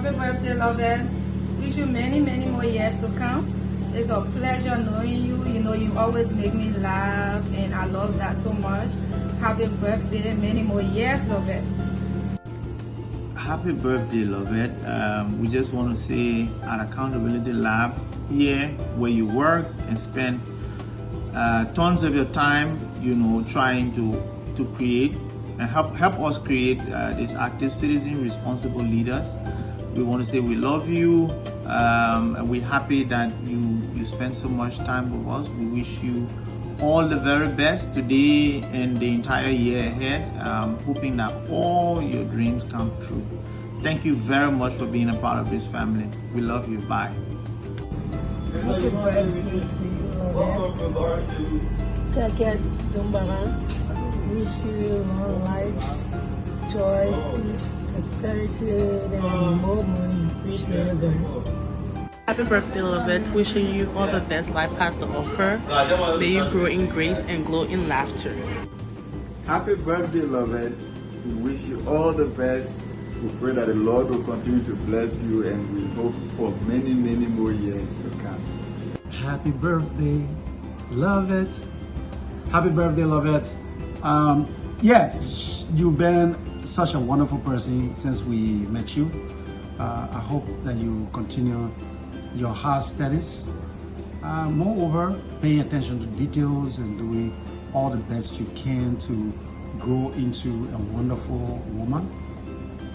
Happy birthday, Lovette. Wish you many, many more years to come. It's a pleasure knowing you. You know, you always make me laugh, and I love that so much. Happy birthday, many more years, Lovette. Happy birthday, Lovette. Um, we just want to say at Accountability Lab here, where you work and spend uh, tons of your time, you know, trying to to create and help help us create uh, these active citizen, responsible leaders. We want to say we love you. Um, and we're happy that you you spend so much time with us. We wish you all the very best today and the entire year ahead. Um, hoping that all your dreams come true. Thank you very much for being a part of this family. We love you. Bye. Lovette. Taket Dumbara. Wish you long life, joy, peace, prosperity, and more money. Wish never. Happy birthday, Lovette. Wishing you all the best life has to offer. May you grow in grace and glow in laughter. Happy birthday, Lovette. We wish you all the best. We pray that the Lord will continue to bless you and we hope for many, many more years to come. Happy birthday, Lovette. Happy birthday, Lovette. Um, yes, you've been such a wonderful person since we met you. Uh, I hope that you continue your hard studies. Uh, moreover, paying attention to details and doing all the best you can to grow into a wonderful woman.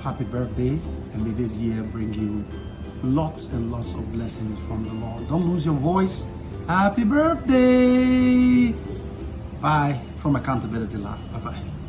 Happy birthday, and may this year bring you lots and lots of blessings from the Lord. Don't lose your voice. Happy birthday! Bye from Accountability Lab. Bye bye.